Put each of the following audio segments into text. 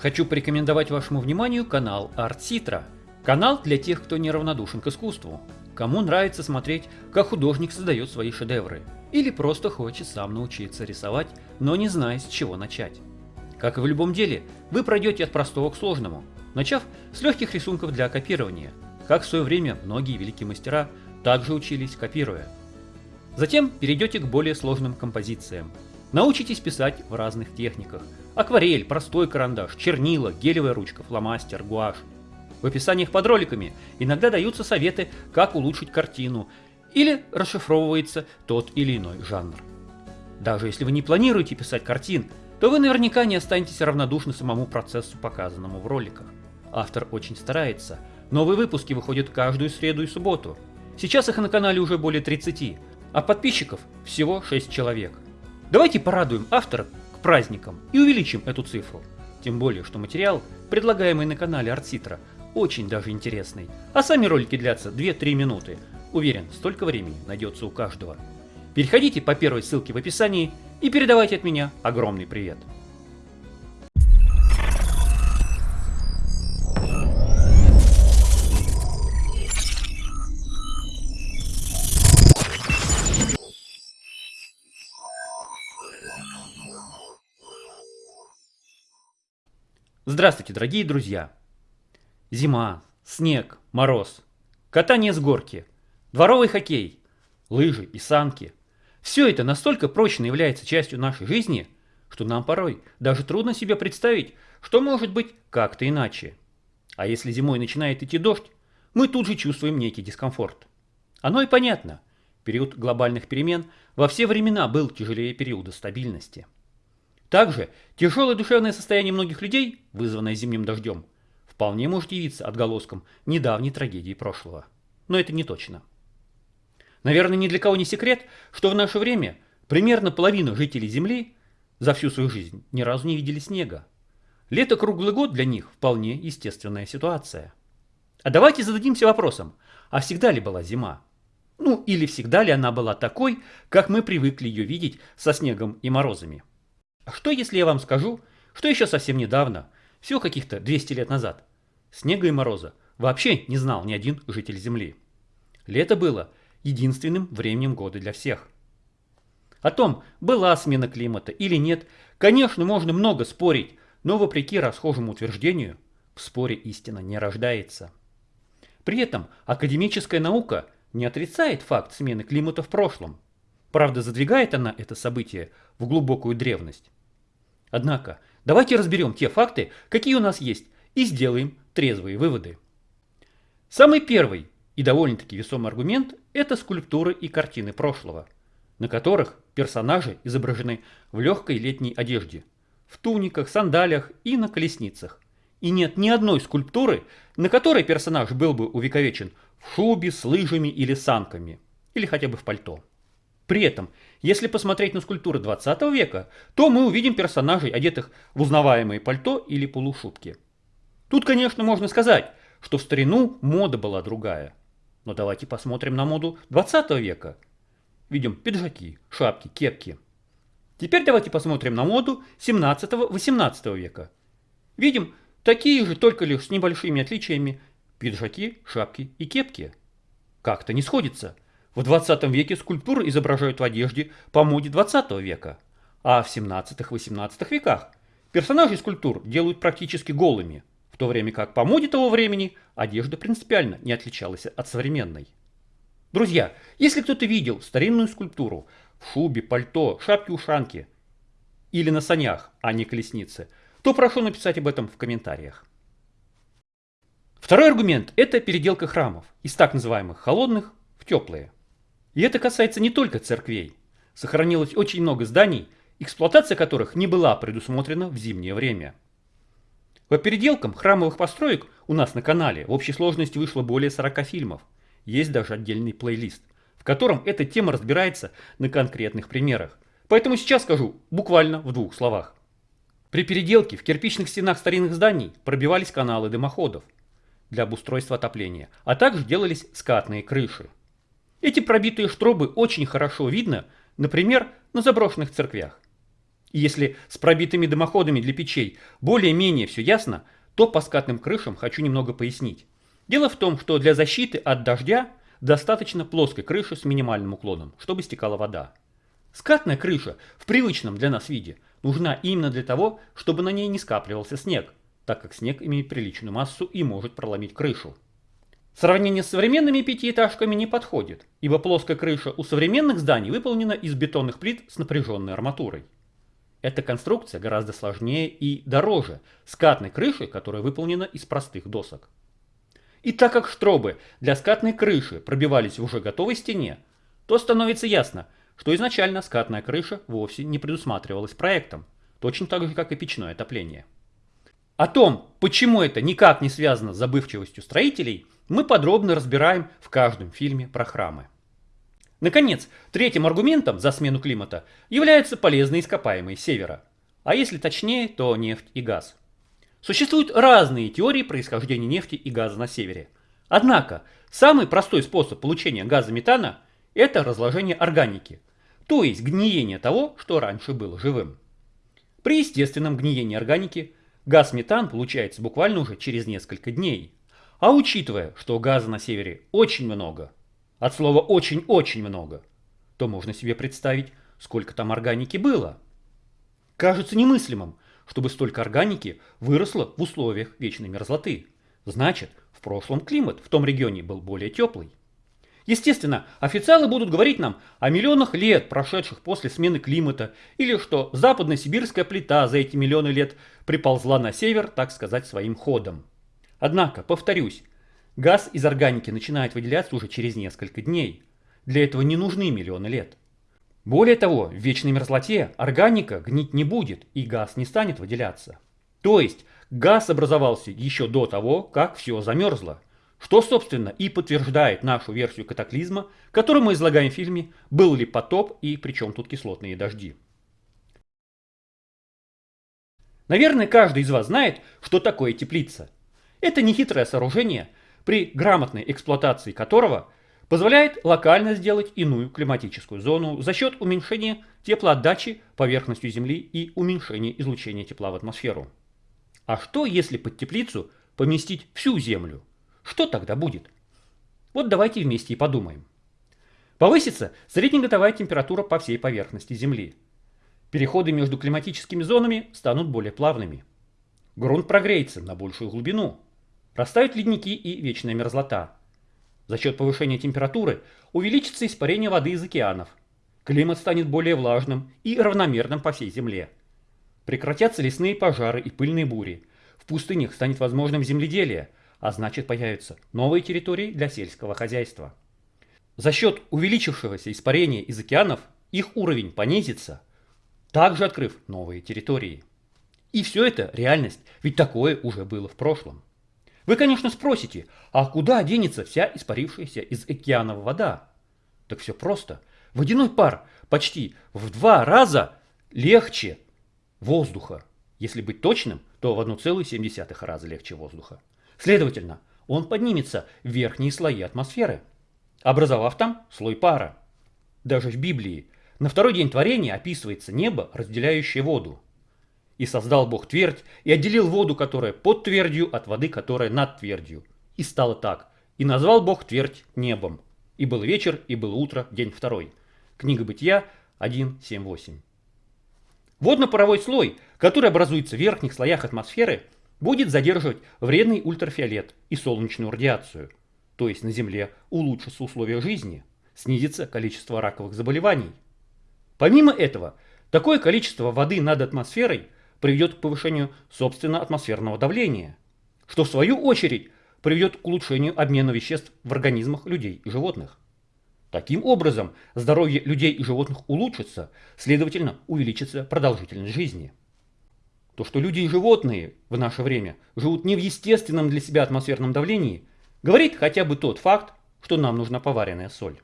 Хочу порекомендовать вашему вниманию канал Citra. Канал для тех, кто неравнодушен к искусству. Кому нравится смотреть, как художник создает свои шедевры. Или просто хочет сам научиться рисовать, но не знает с чего начать. Как и в любом деле, вы пройдете от простого к сложному, начав с легких рисунков для копирования, как в свое время многие великие мастера также учились копируя. Затем перейдете к более сложным композициям. Научитесь писать в разных техниках. Акварель, простой карандаш, чернила, гелевая ручка, фломастер, гуашь. В описаниях под роликами иногда даются советы, как улучшить картину, или расшифровывается тот или иной жанр. Даже если вы не планируете писать картин, то вы наверняка не останетесь равнодушны самому процессу, показанному в роликах. Автор очень старается. Новые выпуски выходят каждую среду и субботу. Сейчас их на канале уже более 30, а подписчиков всего 6 человек. Давайте порадуем автора к праздникам и увеличим эту цифру. Тем более, что материал, предлагаемый на канале Артситра, очень даже интересный, а сами ролики длятся 2-3 минуты. Уверен, столько времени найдется у каждого. Переходите по первой ссылке в описании и передавайте от меня огромный привет. Здравствуйте, дорогие друзья! Зима, снег, мороз, катание с горки, дворовый хоккей, лыжи и санки – все это настолько прочно является частью нашей жизни, что нам порой даже трудно себе представить, что может быть как-то иначе. А если зимой начинает идти дождь, мы тут же чувствуем некий дискомфорт. Оно и понятно. Период глобальных перемен во все времена был тяжелее периода стабильности. Также тяжелое душевное состояние многих людей, вызванное зимним дождем, вполне может явиться отголоском недавней трагедии прошлого. Но это не точно. Наверное, ни для кого не секрет, что в наше время примерно половина жителей Земли за всю свою жизнь ни разу не видели снега. Лето круглый год для них вполне естественная ситуация. А давайте зададимся вопросом, а всегда ли была зима? Ну или всегда ли она была такой, как мы привыкли ее видеть со снегом и морозами? А что если я вам скажу, что еще совсем недавно, всего каких-то 200 лет назад, Снега и мороза вообще не знал ни один житель Земли. Лето было единственным временем года для всех. О том, была смена климата или нет, конечно, можно много спорить, но вопреки расхожему утверждению, в споре истина не рождается. При этом академическая наука не отрицает факт смены климата в прошлом. Правда, задвигает она это событие в глубокую древность. Однако, давайте разберем те факты, какие у нас есть, и сделаем трезвые выводы. Самый первый и довольно-таки весомый аргумент – это скульптуры и картины прошлого, на которых персонажи изображены в легкой летней одежде, в туниках, сандалиях и на колесницах. И нет ни одной скульптуры, на которой персонаж был бы увековечен в шубе, с лыжами или санками, или хотя бы в пальто. При этом, если посмотреть на скульптуры 20 века, то мы увидим персонажей, одетых в узнаваемые пальто или полушубки – Тут, конечно, можно сказать, что в старину мода была другая. Но давайте посмотрим на моду 20 века. Видим пиджаки, шапки, кепки. Теперь давайте посмотрим на моду 17-18 века. Видим такие же, только лишь с небольшими отличиями, пиджаки, шапки и кепки. Как-то не сходится. В 20 веке скульптуры изображают в одежде по моде 20 века, а в 17-18 веках персонажей скульптур делают практически голыми – то время как по моде того времени одежда принципиально не отличалась от современной. Друзья, если кто-то видел старинную скульптуру в шубе, пальто, шапке-ушанке или на санях, а не колеснице, то прошу написать об этом в комментариях. Второй аргумент – это переделка храмов из так называемых холодных в теплые. И это касается не только церквей. Сохранилось очень много зданий, эксплуатация которых не была предусмотрена в зимнее время – по переделкам храмовых построек у нас на канале в общей сложности вышло более 40 фильмов. Есть даже отдельный плейлист, в котором эта тема разбирается на конкретных примерах. Поэтому сейчас скажу буквально в двух словах. При переделке в кирпичных стенах старинных зданий пробивались каналы дымоходов для обустройства отопления, а также делались скатные крыши. Эти пробитые штробы очень хорошо видно, например, на заброшенных церквях. И если с пробитыми дымоходами для печей более-менее все ясно, то по скатным крышам хочу немного пояснить. Дело в том, что для защиты от дождя достаточно плоской крыши с минимальным уклоном, чтобы стекала вода. Скатная крыша в привычном для нас виде нужна именно для того, чтобы на ней не скапливался снег, так как снег имеет приличную массу и может проломить крышу. Сравнение с современными пятиэтажками не подходит, ибо плоская крыша у современных зданий выполнена из бетонных плит с напряженной арматурой. Эта конструкция гораздо сложнее и дороже скатной крыши, которая выполнена из простых досок. И так как штробы для скатной крыши пробивались в уже готовой стене, то становится ясно, что изначально скатная крыша вовсе не предусматривалась проектом, точно так же, как и печное отопление. О том, почему это никак не связано с забывчивостью строителей, мы подробно разбираем в каждом фильме про храмы. Наконец, третьим аргументом за смену климата являются полезные ископаемые севера. А если точнее, то нефть и газ. Существуют разные теории происхождения нефти и газа на севере. Однако, самый простой способ получения газа метана – это разложение органики, то есть гниение того, что раньше было живым. При естественном гниении органики газ метан получается буквально уже через несколько дней. А учитывая, что газа на севере очень много – от слова очень-очень много, то можно себе представить, сколько там органики было. Кажется немыслимым, чтобы столько органики выросло в условиях вечной мерзлоты. Значит, в прошлом климат в том регионе был более теплый. Естественно, официалы будут говорить нам о миллионах лет, прошедших после смены климата, или что западная сибирская плита за эти миллионы лет приползла на север, так сказать, своим ходом. Однако, повторюсь, Газ из органики начинает выделяться уже через несколько дней. Для этого не нужны миллионы лет. Более того, в вечной мерзлоте органика гнить не будет и газ не станет выделяться. То есть газ образовался еще до того, как все замерзло. Что, собственно, и подтверждает нашу версию катаклизма, которую мы излагаем в фильме «Был ли потоп и при чем тут кислотные дожди?». Наверное, каждый из вас знает, что такое теплица. Это нехитрое сооружение – при грамотной эксплуатации которого позволяет локально сделать иную климатическую зону за счет уменьшения теплоотдачи поверхностью Земли и уменьшения излучения тепла в атмосферу. А что, если под теплицу поместить всю Землю? Что тогда будет? Вот давайте вместе и подумаем. Повысится среднегодовая температура по всей поверхности Земли. Переходы между климатическими зонами станут более плавными. Грунт прогреется на большую глубину – Растают ледники и вечная мерзлота. За счет повышения температуры увеличится испарение воды из океанов. Климат станет более влажным и равномерным по всей Земле. Прекратятся лесные пожары и пыльные бури. В пустынях станет возможным земледелие, а значит появятся новые территории для сельского хозяйства. За счет увеличившегося испарения из океанов их уровень понизится, также открыв новые территории. И все это реальность, ведь такое уже было в прошлом. Вы, конечно, спросите, а куда денется вся испарившаяся из океанов вода? Так все просто. Водяной пар почти в два раза легче воздуха. Если быть точным, то в 1,7 раза легче воздуха. Следовательно, он поднимется в верхние слои атмосферы, образовав там слой пара. Даже в Библии на второй день творения описывается небо, разделяющее воду. И создал Бог твердь, и отделил воду, которая под твердью, от воды, которая над твердью. И стало так. И назвал Бог твердь небом. И был вечер, и было утро, день второй. Книга Бытия 1.7.8. Водно-паровой слой, который образуется в верхних слоях атмосферы, будет задерживать вредный ультрафиолет и солнечную радиацию. То есть на Земле улучшатся условия жизни, снизится количество раковых заболеваний. Помимо этого, такое количество воды над атмосферой – приведет к повышению собственного атмосферного давления, что в свою очередь приведет к улучшению обмена веществ в организмах людей и животных. Таким образом, здоровье людей и животных улучшится, следовательно, увеличится продолжительность жизни. То, что люди и животные в наше время живут не в естественном для себя атмосферном давлении, говорит хотя бы тот факт, что нам нужна поваренная соль.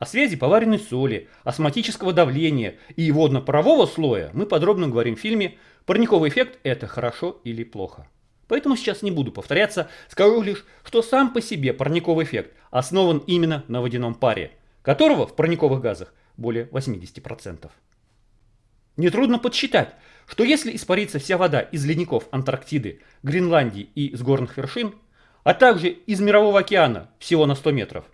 О связи поваренной соли, осмотического давления и водно-парового слоя мы подробно говорим в фильме «Парниковый эффект – это хорошо или плохо». Поэтому сейчас не буду повторяться, скажу лишь, что сам по себе парниковый эффект основан именно на водяном паре, которого в парниковых газах более 80%. Нетрудно подсчитать, что если испарится вся вода из ледников Антарктиды, Гренландии и с горных вершин, а также из Мирового океана всего на 100 метров,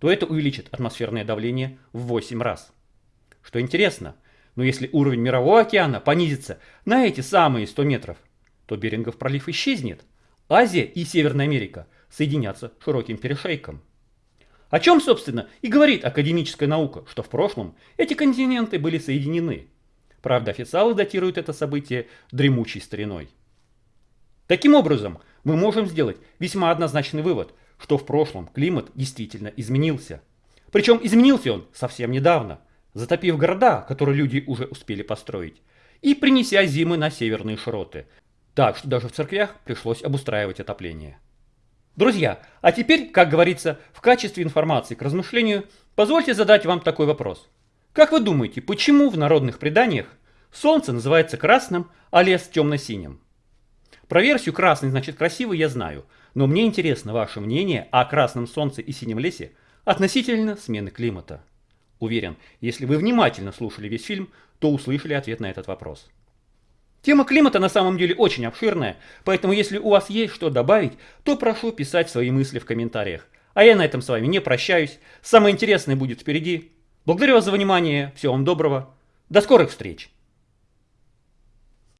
то это увеличит атмосферное давление в 8 раз. Что интересно, но если уровень Мирового океана понизится на эти самые 100 метров, то Берингов пролив исчезнет. Азия и Северная Америка соединятся широким перешейком. О чем, собственно, и говорит академическая наука, что в прошлом эти континенты были соединены. Правда, официалы датируют это событие дремучей стариной. Таким образом, мы можем сделать весьма однозначный вывод, что в прошлом климат действительно изменился. Причем изменился он совсем недавно, затопив города, которые люди уже успели построить, и принеся зимы на северные широты, так что даже в церквях пришлось обустраивать отопление. Друзья, а теперь, как говорится, в качестве информации к размышлению, позвольте задать вам такой вопрос. Как вы думаете, почему в народных преданиях солнце называется красным, а лес темно-синим? Про версию красный значит красивый я знаю, но мне интересно ваше мнение о красном солнце и синем лесе относительно смены климата. Уверен, если вы внимательно слушали весь фильм, то услышали ответ на этот вопрос. Тема климата на самом деле очень обширная, поэтому если у вас есть что добавить, то прошу писать свои мысли в комментариях. А я на этом с вами не прощаюсь. Самое интересное будет впереди. Благодарю вас за внимание. Всего вам доброго. До скорых встреч.